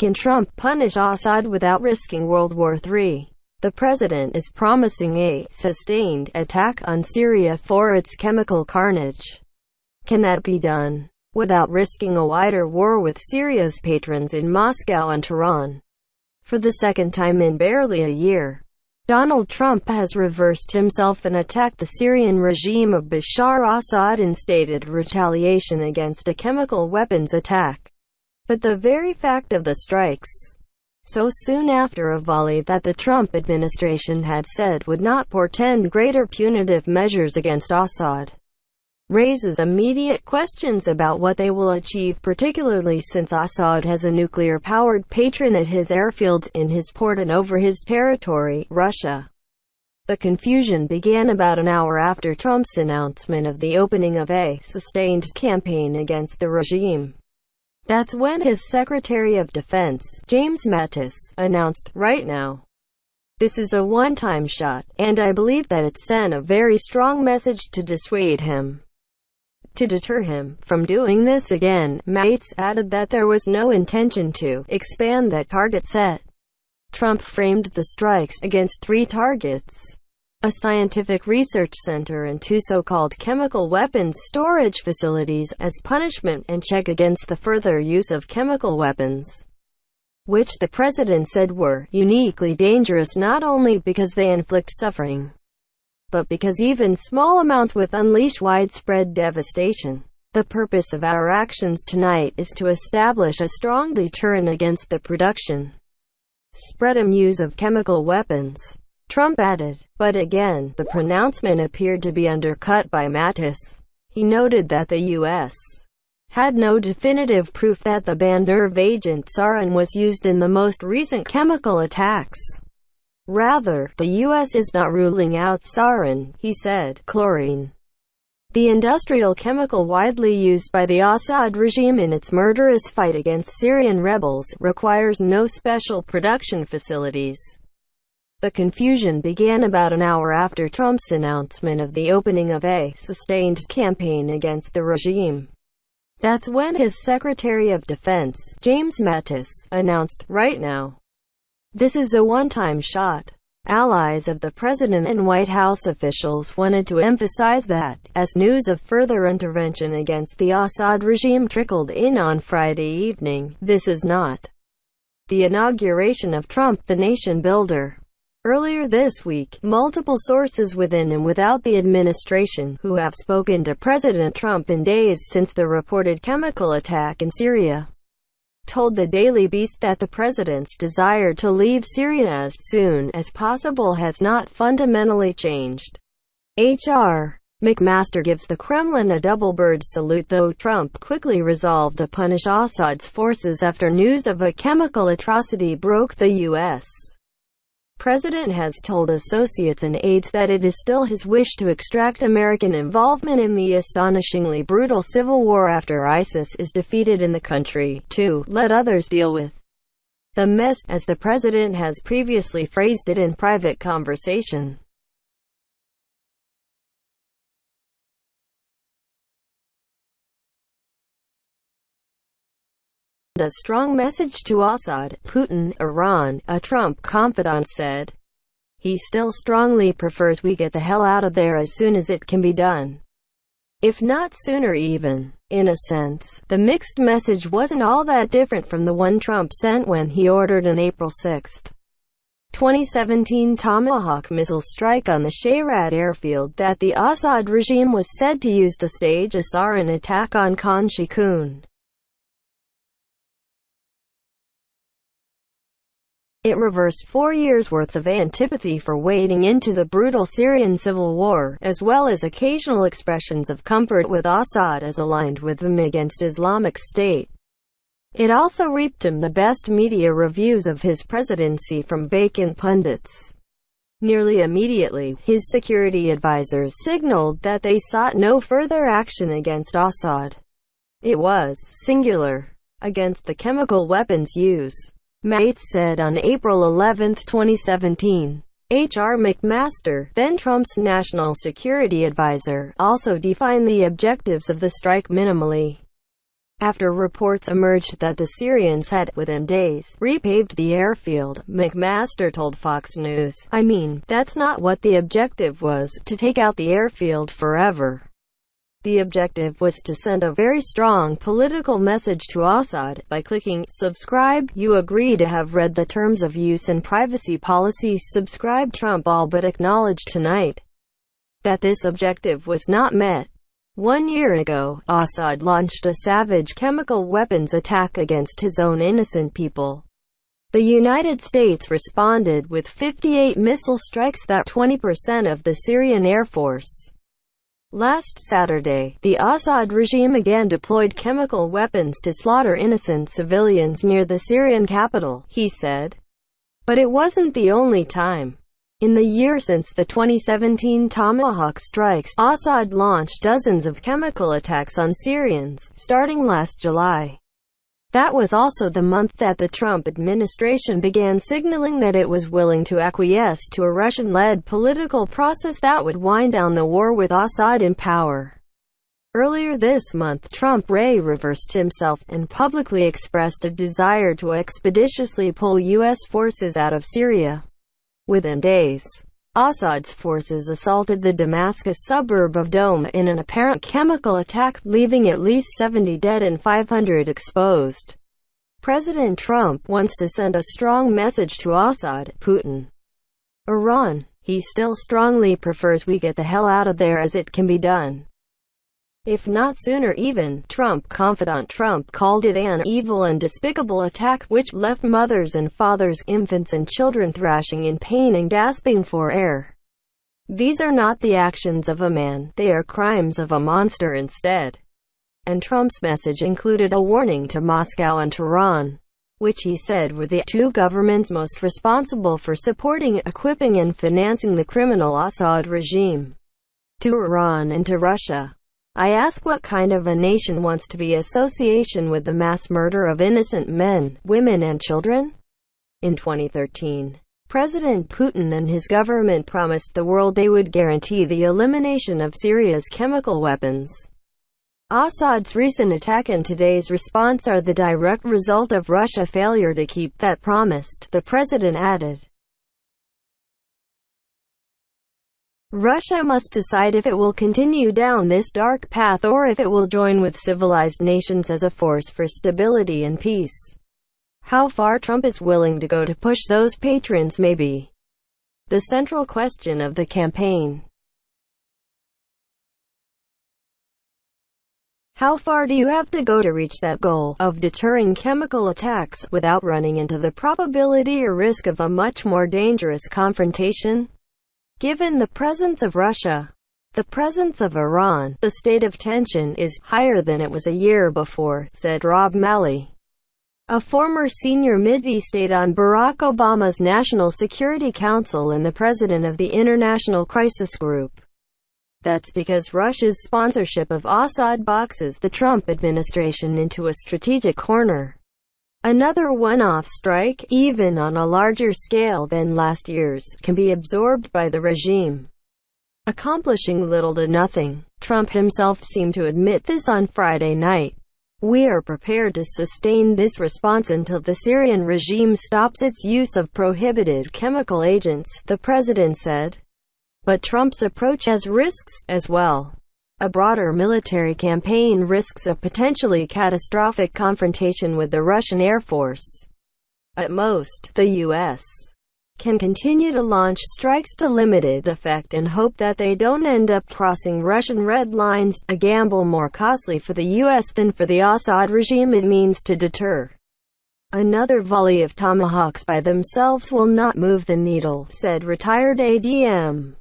Can Trump punish Assad without risking World War III? The president is promising a sustained attack on Syria for its chemical carnage. Can that be done without risking a wider war with Syria's patrons in Moscow and Tehran? For the second time in barely a year, Donald Trump has reversed himself and attacked the Syrian regime of Bashar Assad in stated retaliation against a chemical weapons attack. But the very fact of the strikes so soon after a volley that the Trump administration had said would not portend greater punitive measures against Assad, raises immediate questions about what they will achieve particularly since Assad has a nuclear-powered patron at his airfields in his port and over his territory, Russia. The confusion began about an hour after Trump's announcement of the opening of a sustained campaign against the regime. That's when his Secretary of Defense, James Mattis, announced, right now. This is a one-time shot, and I believe that it sent a very strong message to dissuade him. To deter him from doing this again, Mattis added that there was no intention to expand that target set. Trump framed the strikes against three targets a scientific research center and two so-called chemical weapons storage facilities, as punishment and check against the further use of chemical weapons, which the president said were uniquely dangerous not only because they inflict suffering, but because even small amounts would unleash widespread devastation. The purpose of our actions tonight is to establish a strong deterrent against the production, spread and use of chemical weapons. Trump added. But again, the pronouncement appeared to be undercut by Mattis. He noted that the U.S. had no definitive proof that the banned nerve agent sarin was used in the most recent chemical attacks. Rather, the U.S. is not ruling out sarin, he said, chlorine. The industrial chemical widely used by the Assad regime in its murderous fight against Syrian rebels, requires no special production facilities. The confusion began about an hour after Trump's announcement of the opening of a sustained campaign against the regime. That's when his Secretary of Defense, James Mattis, announced, right now. This is a one-time shot. Allies of the president and White House officials wanted to emphasize that, as news of further intervention against the Assad regime trickled in on Friday evening, this is not the inauguration of Trump the nation builder. Earlier this week, multiple sources within and without the administration, who have spoken to President Trump in days since the reported chemical attack in Syria, told the Daily Beast that the president's desire to leave Syria as soon as possible has not fundamentally changed. H.R. McMaster gives the Kremlin a double bird salute though Trump quickly resolved to punish Assad's forces after news of a chemical atrocity broke the U.S president has told associates and aides that it is still his wish to extract American involvement in the astonishingly brutal civil war after ISIS is defeated in the country, to let others deal with the mess, as the president has previously phrased it in private conversation. A strong message to Assad, Putin, Iran, a Trump confidant said. He still strongly prefers we get the hell out of there as soon as it can be done. If not sooner even. In a sense, the mixed message wasn't all that different from the one Trump sent when he ordered an April 6, 2017 Tomahawk missile strike on the Shayrat airfield that the Assad regime was said to use to stage a sarin attack on Khan Shaykhun. It reversed four years' worth of antipathy for wading into the brutal Syrian civil war, as well as occasional expressions of comfort with Assad as aligned with them against Islamic State. It also reaped him the best media reviews of his presidency from vacant pundits. Nearly immediately, his security advisors signaled that they sought no further action against Assad. It was, singular, against the chemical weapons use. Mattis said on April 11, 2017. H.R. McMaster, then Trump's national security advisor, also defined the objectives of the strike minimally. after reports emerged that the Syrians had, within days, repaved the airfield, McMaster told Fox News. I mean, that's not what the objective was, to take out the airfield forever. The objective was to send a very strong political message to Assad. By clicking subscribe, you agree to have read the terms of use and privacy policies. Subscribe Trump all but acknowledged tonight that this objective was not met. One year ago, Assad launched a savage chemical weapons attack against his own innocent people. The United States responded with 58 missile strikes that 20% of the Syrian Air Force. Last Saturday, the Assad regime again deployed chemical weapons to slaughter innocent civilians near the Syrian capital, he said. But it wasn't the only time. In the year since the 2017 Tomahawk strikes, Assad launched dozens of chemical attacks on Syrians, starting last July. That was also the month that the Trump administration began signaling that it was willing to acquiesce to a Russian-led political process that would wind down the war with Assad in power. Earlier this month Trump Ray reversed himself, and publicly expressed a desire to expeditiously pull U.S. forces out of Syria. Within days, Assad's forces assaulted the Damascus suburb of Douma in an apparent chemical attack, leaving at least 70 dead and 500 exposed. President Trump wants to send a strong message to Assad, Putin, Iran. He still strongly prefers we get the hell out of there as it can be done. If not sooner even, Trump confidant Trump called it an evil and despicable attack which left mothers and fathers, infants and children thrashing in pain and gasping for air. These are not the actions of a man, they are crimes of a monster instead. And Trump's message included a warning to Moscow and Tehran, which he said were the two governments most responsible for supporting, equipping and financing the criminal Assad regime. To Iran and to Russia. I ask what kind of a nation wants to be association with the mass murder of innocent men, women and children? In 2013, President Putin and his government promised the world they would guarantee the elimination of Syria's chemical weapons. Assad's recent attack and today's response are the direct result of Russia's failure to keep that promised, the president added. Russia must decide if it will continue down this dark path or if it will join with civilized nations as a force for stability and peace. How far Trump is willing to go to push those patrons may be the central question of the campaign. How far do you have to go to reach that goal of deterring chemical attacks without running into the probability or risk of a much more dangerous confrontation? Given the presence of Russia, the presence of Iran, the state of tension is higher than it was a year before, said Rob Malley, a former senior Middle East aide on Barack Obama's National Security Council and the president of the International Crisis Group. That's because Russia's sponsorship of Assad boxes the Trump administration into a strategic corner. Another one-off strike, even on a larger scale than last year's, can be absorbed by the regime, accomplishing little to nothing. Trump himself seemed to admit this on Friday night. We are prepared to sustain this response until the Syrian regime stops its use of prohibited chemical agents, the president said. But Trump's approach has risks, as well. A broader military campaign risks a potentially catastrophic confrontation with the Russian Air Force. At most, the U.S. can continue to launch strikes to limited effect and hope that they don't end up crossing Russian red lines, a gamble more costly for the U.S. than for the Assad regime it means to deter. Another volley of tomahawks by themselves will not move the needle, said retired ADM.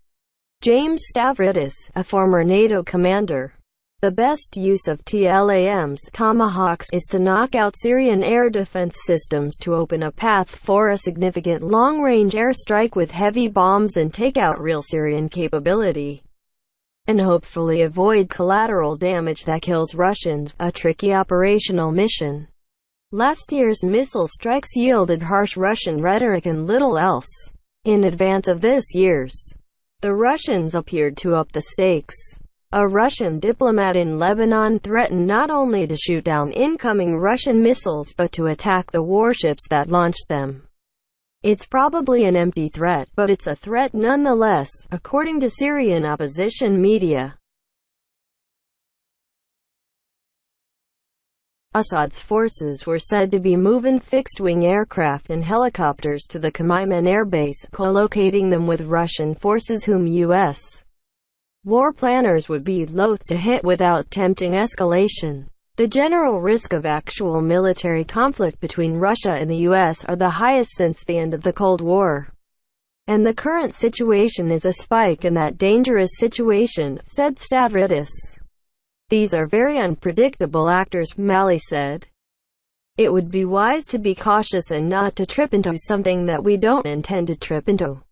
James Stavridis, a former NATO commander. The best use of TLAM's Tomahawks is to knock out Syrian air defense systems to open a path for a significant long-range airstrike with heavy bombs and take out real Syrian capability. And hopefully avoid collateral damage that kills Russians, a tricky operational mission. Last year's missile strikes yielded harsh Russian rhetoric and little else. In advance of this year's the Russians appeared to up the stakes. A Russian diplomat in Lebanon threatened not only to shoot down incoming Russian missiles but to attack the warships that launched them. It's probably an empty threat, but it's a threat nonetheless, according to Syrian opposition media. Assad's forces were said to be moving fixed-wing aircraft and helicopters to the Khmeimim airbase, co-locating them with Russian forces whom U.S. war planners would be loath to hit without tempting escalation. The general risk of actual military conflict between Russia and the U.S. are the highest since the end of the Cold War. And the current situation is a spike in that dangerous situation, said Stavridis. These are very unpredictable actors, Malley said. It would be wise to be cautious and not to trip into something that we don't intend to trip into.